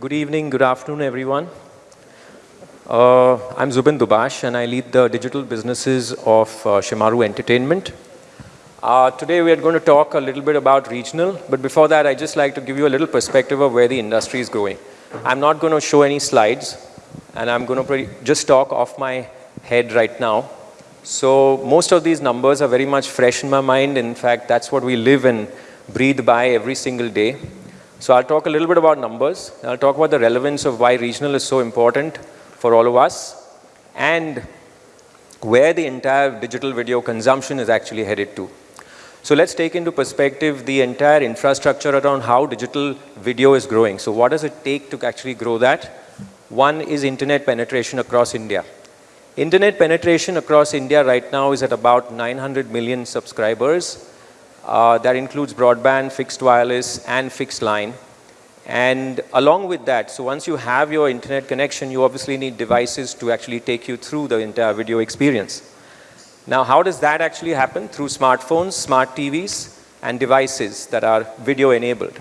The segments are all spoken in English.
Good evening, good afternoon, everyone. Uh, I'm Zubin Dubash, and I lead the digital businesses of uh, Shemaroo Entertainment. Uh, today, we are going to talk a little bit about regional, but before that, I'd just like to give you a little perspective of where the industry is going. I'm not going to show any slides, and I'm going to just talk off my head right now. So most of these numbers are very much fresh in my mind. In fact, that's what we live and breathe by every single day. So I'll talk a little bit about numbers. I'll talk about the relevance of why regional is so important for all of us and where the entire digital video consumption is actually headed to. So let's take into perspective the entire infrastructure around how digital video is growing. So what does it take to actually grow that? One is internet penetration across India. Internet penetration across India right now is at about 900 million subscribers. Uh, that includes broadband, fixed wireless, and fixed line. And along with that, so once you have your internet connection, you obviously need devices to actually take you through the entire video experience. Now, how does that actually happen? Through smartphones, smart TVs, and devices that are video enabled.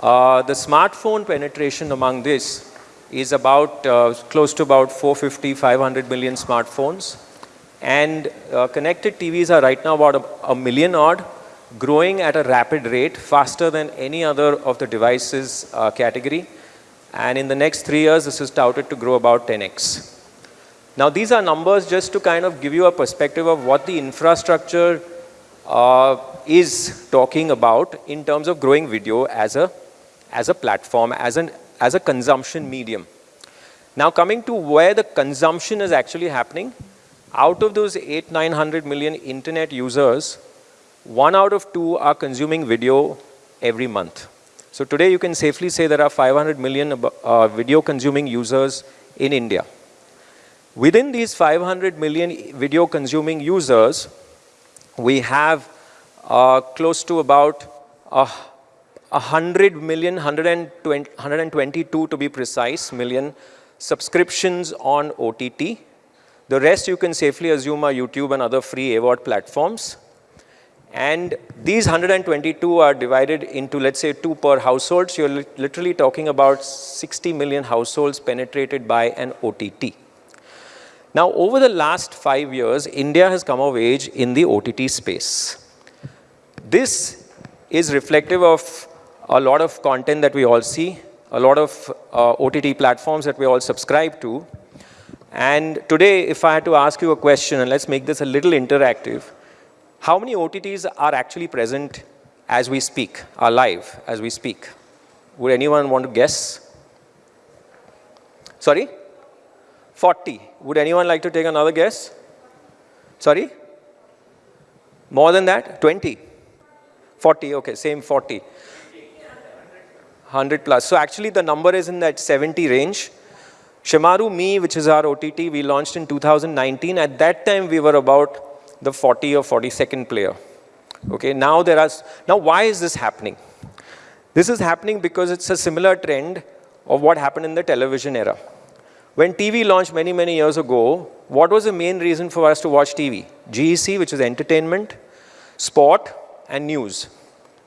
Uh, the smartphone penetration among this is about uh, close to about 450, 500 million smartphones. And uh, connected TVs are right now about a, a million odd, growing at a rapid rate, faster than any other of the devices uh, category. And in the next three years, this is touted to grow about 10x. Now, these are numbers just to kind of give you a perspective of what the infrastructure uh, is talking about in terms of growing video as a, as a platform, as, an, as a consumption medium. Now, coming to where the consumption is actually happening, out of those 8, 900 million internet users, one out of two are consuming video every month. So today you can safely say there are 500 million uh, video consuming users in India. Within these 500 million video consuming users, we have uh, close to about uh, 100 million, 120, 122 to be precise, million subscriptions on OTT. The rest you can safely assume are YouTube and other free AVOD platforms. And these 122 are divided into, let's say, two per household. So you're literally talking about 60 million households penetrated by an OTT. Now, over the last five years, India has come of age in the OTT space. This is reflective of a lot of content that we all see, a lot of uh, OTT platforms that we all subscribe to. And today, if I had to ask you a question, and let's make this a little interactive, how many OTTs are actually present as we speak, are live as we speak? Would anyone want to guess? Sorry? 40. Would anyone like to take another guess? Sorry? More than that? 20? 40, okay, same 40. 100 plus. So actually the number is in that 70 range. Shemaroo Me, which is our OTT, we launched in 2019. At that time, we were about the 40 or 42nd player. Okay, now there are, now why is this happening? This is happening because it's a similar trend of what happened in the television era. When TV launched many, many years ago, what was the main reason for us to watch TV? GEC, which is entertainment, sport, and news,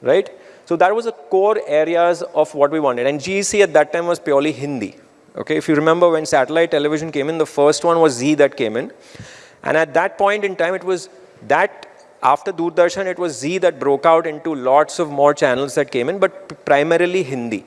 right? So that was the core areas of what we wanted. And GEC at that time was purely Hindi. Okay, if you remember when satellite television came in, the first one was Zee that came in. And at that point in time, it was that after Doordarshan, it was Zee that broke out into lots of more channels that came in, but primarily Hindi.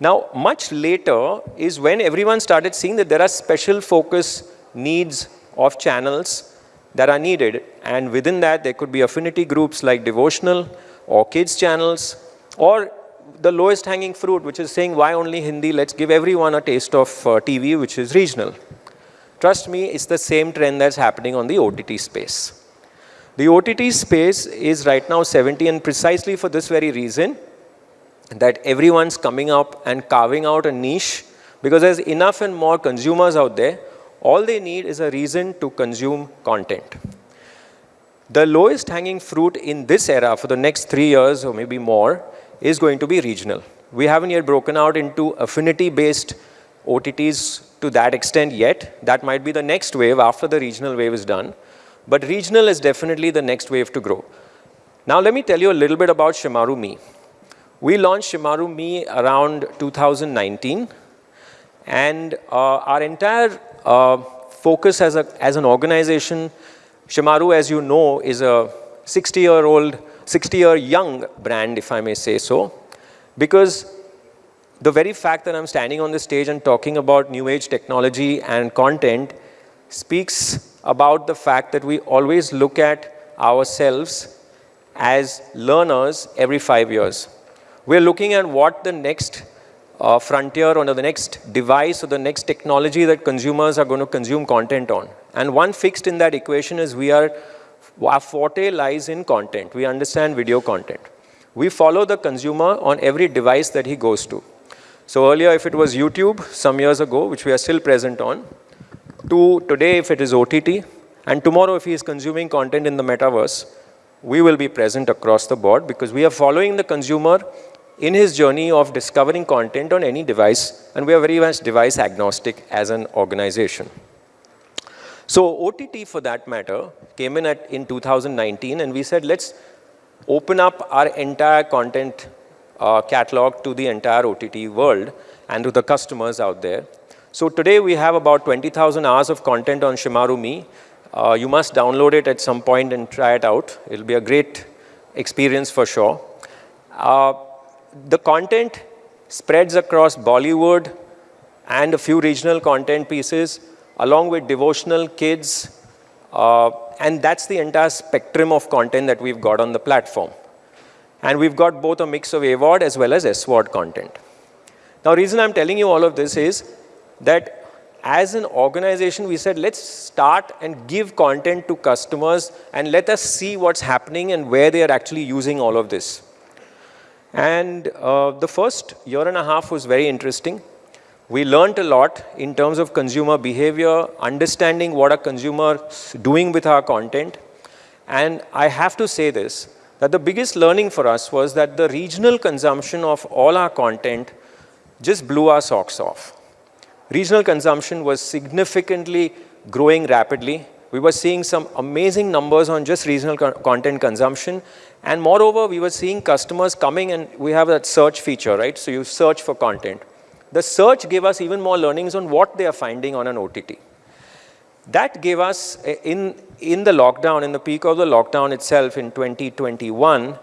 Now, much later is when everyone started seeing that there are special focus needs of channels that are needed. And within that, there could be affinity groups like devotional or kids channels or the lowest hanging fruit, which is saying, why only Hindi? Let's give everyone a taste of uh, TV, which is regional. Trust me, it's the same trend that's happening on the OTT space. The OTT space is right now 70 and precisely for this very reason that everyone's coming up and carving out a niche because there's enough and more consumers out there. All they need is a reason to consume content. The lowest hanging fruit in this era for the next three years or maybe more is going to be regional. We haven't yet broken out into affinity-based OTTs to that extent yet. That might be the next wave after the regional wave is done. But regional is definitely the next wave to grow. Now let me tell you a little bit about Shemaroo Me. We launched Shemaroo Me around 2019. And uh, our entire uh, focus as, a, as an organization, Shemaroo, as you know, is a 60-year-old, 60-year young brand, if I may say so, because the very fact that I'm standing on the stage and talking about new age technology and content speaks about the fact that we always look at ourselves as learners every five years. We're looking at what the next uh, frontier or the next device or the next technology that consumers are going to consume content on. And one fixed in that equation is we are, our forte lies in content. We understand video content. We follow the consumer on every device that he goes to. So earlier, if it was YouTube, some years ago, which we are still present on, to today, if it is OTT, and tomorrow, if he is consuming content in the metaverse, we will be present across the board because we are following the consumer in his journey of discovering content on any device, and we are very much device agnostic as an organization. So OTT, for that matter, came in at, in 2019, and we said, let's open up our entire content uh, catalog to the entire OTT world and to the customers out there. So today we have about 20,000 hours of content on Shemaroo Me. Uh, you must download it at some point and try it out. It'll be a great experience for sure. Uh, the content spreads across Bollywood and a few regional content pieces along with devotional kids. Uh, and that's the entire spectrum of content that we've got on the platform. And we've got both a mix of AVOD as well as SVOD content. Now, reason I'm telling you all of this is that as an organization, we said, let's start and give content to customers and let us see what's happening and where they are actually using all of this. And uh, the first year and a half was very interesting. We learned a lot in terms of consumer behavior, understanding what a consumer doing with our content. And I have to say this, that the biggest learning for us was that the regional consumption of all our content just blew our socks off. Regional consumption was significantly growing rapidly. We were seeing some amazing numbers on just regional co content consumption. And moreover, we were seeing customers coming and we have that search feature, right? So you search for content. The search gave us even more learnings on what they are finding on an OTT. That gave us, eh, in, in the lockdown, in the peak of the lockdown itself in 2021,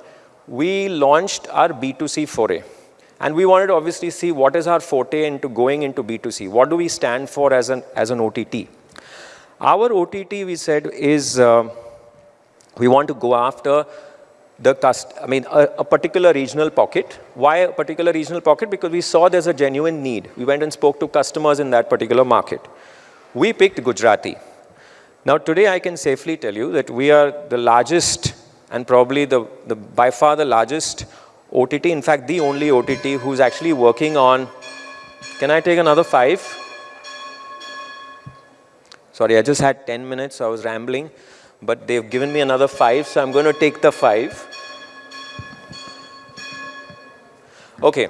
we launched our B2C foray. And we wanted to obviously see what is our forte into going into B2C. What do we stand for as an, as an OTT? Our OTT, we said, is uh, we want to go after the cust I mean, a, a, particular regional pocket. Why a particular regional pocket? Because we saw there's a genuine need. We went and spoke to customers in that particular market. We picked Gujarati. Now, today I can safely tell you that we are the largest and probably the, the by far the largest OTT, in fact, the only OTT who's actually working on, can I take another five? Sorry, I just had 10 minutes, so I was rambling but they've given me another five, so I'm going to take the five. Okay.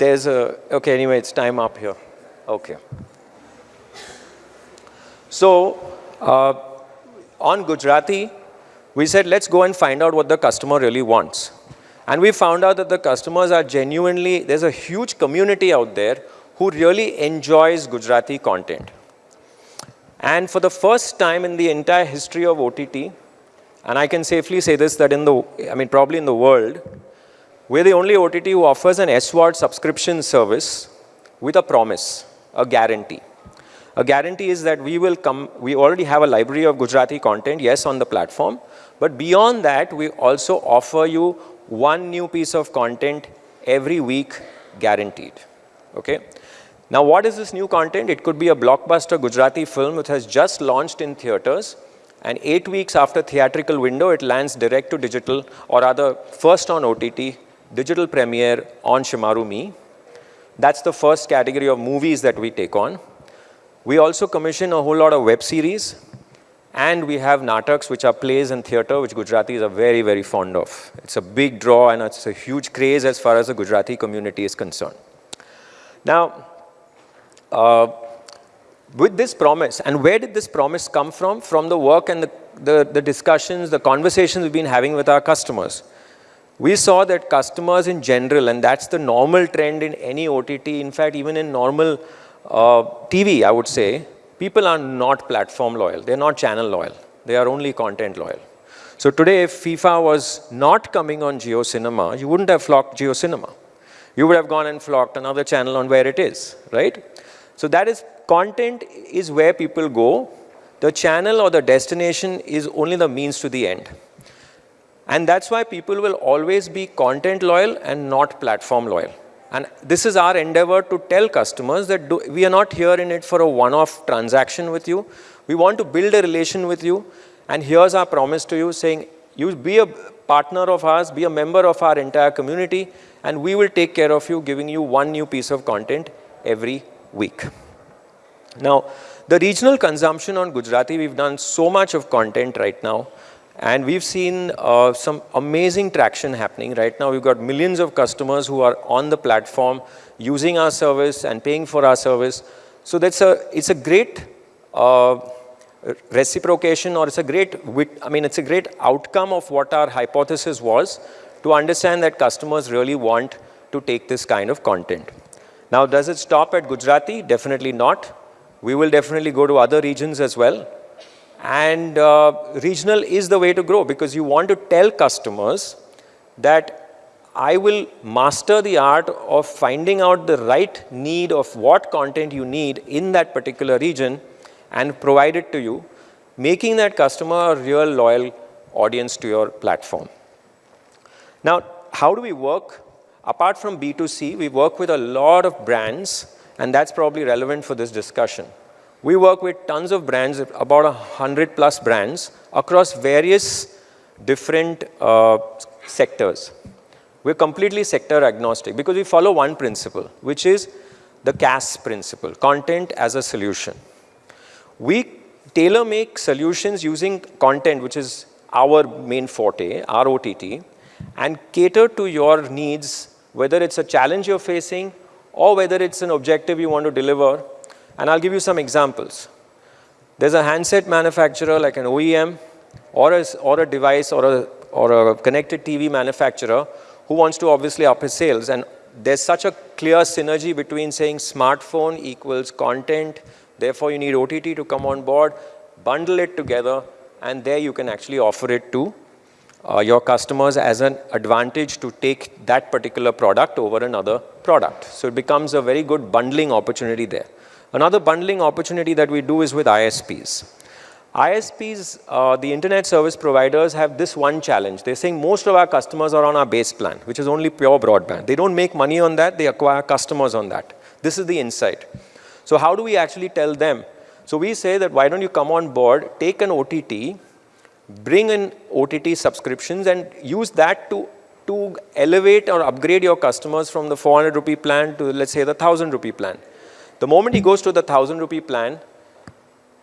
There's a, okay, anyway, it's time up here. Okay. So, uh, on Gujarati, we said, let's go and find out what the customer really wants. And we found out that the customers are genuinely, there's a huge community out there who really enjoys Gujarati content. And for the first time in the entire history of OTT, and I can safely say this, that in the, I mean, probably in the world, we're the only OTT who offers an SVOD subscription service with a promise, a guarantee. A guarantee is that we will come, we already have a library of Gujarati content, yes, on the platform, but beyond that, we also offer you one new piece of content every week guaranteed, okay? Now, what is this new content? It could be a blockbuster Gujarati film which has just launched in theaters and eight weeks after theatrical window, it lands direct to digital or rather first on OTT, digital premiere on Shemaroo Me. That's the first category of movies that we take on. We also commission a whole lot of web series and we have nataks, which are plays in theater, which Gujaratis are very, very fond of. It's a big draw and it's a huge craze as far as the Gujarati community is concerned. Now, uh, with this promise, and where did this promise come from? From the work and the, the, the discussions, the conversations we've been having with our customers. We saw that customers in general, and that's the normal trend in any OTT, in fact, even in normal uh, TV, I would say, people are not platform loyal. They're not channel loyal. They are only content loyal. So today, if FIFA was not coming on Jio Cinema, you wouldn't have flocked Jio Cinema. You would have gone and flocked another channel on where it is, right? So that is, content is where people go. The channel or the destination is only the means to the end. And that's why people will always be content loyal and not platform loyal. And this is our endeavor to tell customers that do, we are not here in it for a one-off transaction with you. We want to build a relation with you. And here's our promise to you saying, you be a partner of ours, be a member of our entire community, and we will take care of you, giving you one new piece of content every week. Now, the regional consumption on Gujarati, we've done so much of content right now. And we've seen uh, some amazing traction happening right now. We've got millions of customers who are on the platform using our service and paying for our service. So that's a, it's a great uh, reciprocation or it's a great, I mean, it's a great outcome of what our hypothesis was to understand that customers really want to take this kind of content. Now, does it stop at Gujarati? Definitely not. We will definitely go to other regions as well. And uh, regional is the way to grow because you want to tell customers that I will master the art of finding out the right need of what content you need in that particular region and provide it to you, making that customer a real loyal audience to your platform. Now, how do we work? Apart from B2C, we work with a lot of brands, and that's probably relevant for this discussion. We work with tons of brands, about a hundred plus brands across various different uh, sectors. We're completely sector agnostic because we follow one principle, which is the CAS principle, content as a solution. We tailor make solutions using content, which is our main forte, our OTT, and cater to your needs, whether it's a challenge you're facing or whether it's an objective you want to deliver and I'll give you some examples. There's a handset manufacturer like an OEM or a, or a device or a, or a connected TV manufacturer who wants to obviously up his sales. And there's such a clear synergy between saying smartphone equals content, therefore you need OTT to come on board, bundle it together, and there you can actually offer it to uh, your customers as an advantage to take that particular product over another product. So it becomes a very good bundling opportunity there. Another bundling opportunity that we do is with ISPs. ISPs, uh, the internet service providers have this one challenge. They're saying most of our customers are on our base plan, which is only pure broadband. They don't make money on that, they acquire customers on that. This is the insight. So how do we actually tell them? So we say that why don't you come on board, take an OTT, bring in OTT subscriptions and use that to, to elevate or upgrade your customers from the 400 rupee plan to let's say the 1000 rupee plan. The moment he goes to the 1000 rupee plan,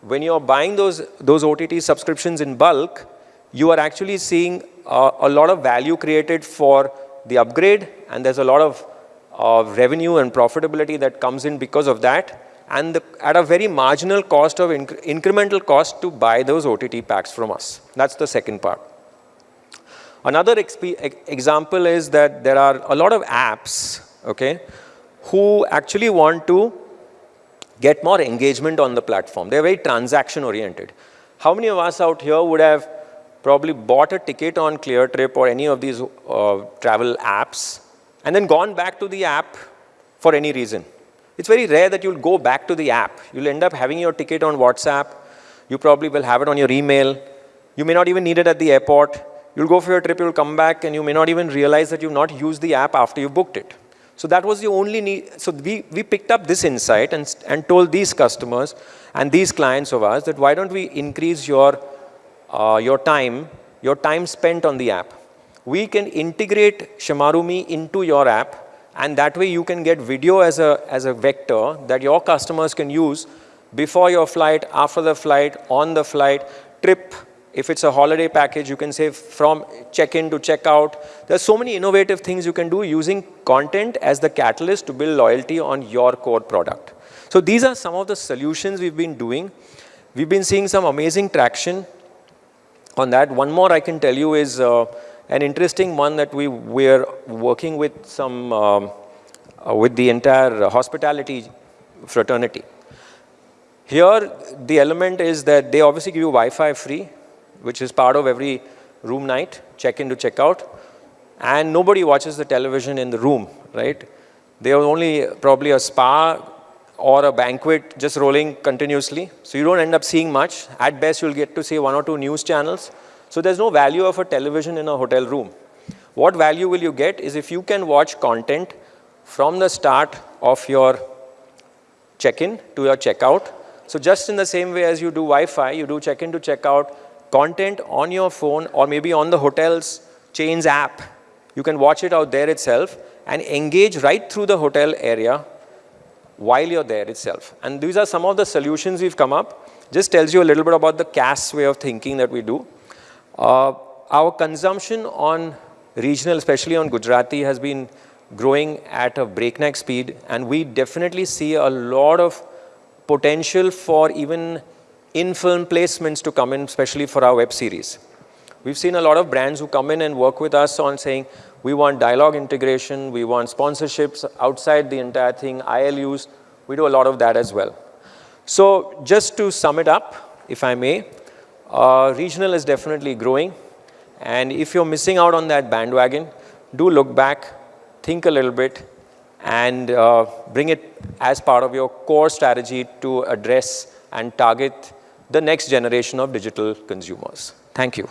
when you're buying those, those OTT subscriptions in bulk, you are actually seeing uh, a lot of value created for the upgrade and there's a lot of uh, revenue and profitability that comes in because of that and the, at a very marginal cost of inc incremental cost to buy those OTT packs from us. That's the second part. Another example is that there are a lot of apps, okay, who actually want to get more engagement on the platform. They're very transaction oriented. How many of us out here would have probably bought a ticket on ClearTrip or any of these uh, travel apps and then gone back to the app for any reason? It's very rare that you'll go back to the app. You'll end up having your ticket on WhatsApp. You probably will have it on your email. You may not even need it at the airport. You'll go for your trip, you'll come back, and you may not even realize that you've not used the app after you booked it. So that was the only need. So we, we picked up this insight and, and told these customers and these clients of ours that why don't we increase your, uh, your time, your time spent on the app. We can integrate Shemaroo Me into your app and that way you can get video as a, as a vector that your customers can use before your flight, after the flight, on the flight, trip, if it's a holiday package, you can say from check-in to check-out. There's so many innovative things you can do using content as the catalyst to build loyalty on your core product. So these are some of the solutions we've been doing. We've been seeing some amazing traction on that. One more I can tell you is uh, an interesting one that we were working with some, um, uh, with the entire hospitality fraternity. Here, the element is that they obviously give you Wi-Fi free, which is part of every room night, check-in to check-out, and nobody watches the television in the room, right? There was only probably a spa or a banquet just rolling continuously, so you don't end up seeing much. At best, you'll get to see one or two news channels. So there's no value of a television in a hotel room. What value will you get is if you can watch content from the start of your check-in to your check-out. So just in the same way as you do Wi-Fi, you do check-in to checkout, content on your phone or maybe on the hotel's chains app. You can watch it out there itself and engage right through the hotel area while you're there itself. And these are some of the solutions we've come up. Just tells you a little bit about the CAS way of thinking that we do. Uh, our consumption on regional, especially on Gujarati, has been growing at a breakneck speed and we definitely see a lot of potential for even in-film placements to come in, especially for our web series. We've seen a lot of brands who come in and work with us on saying, we want dialogue integration, we want sponsorships outside the entire thing, ILUs, we do a lot of that as well. So just to sum it up, if I may, uh, regional is definitely growing. And if you're missing out on that bandwagon, do look back, think a little bit, and uh, bring it as part of your core strategy to address and target the next generation of digital consumers. Thank you.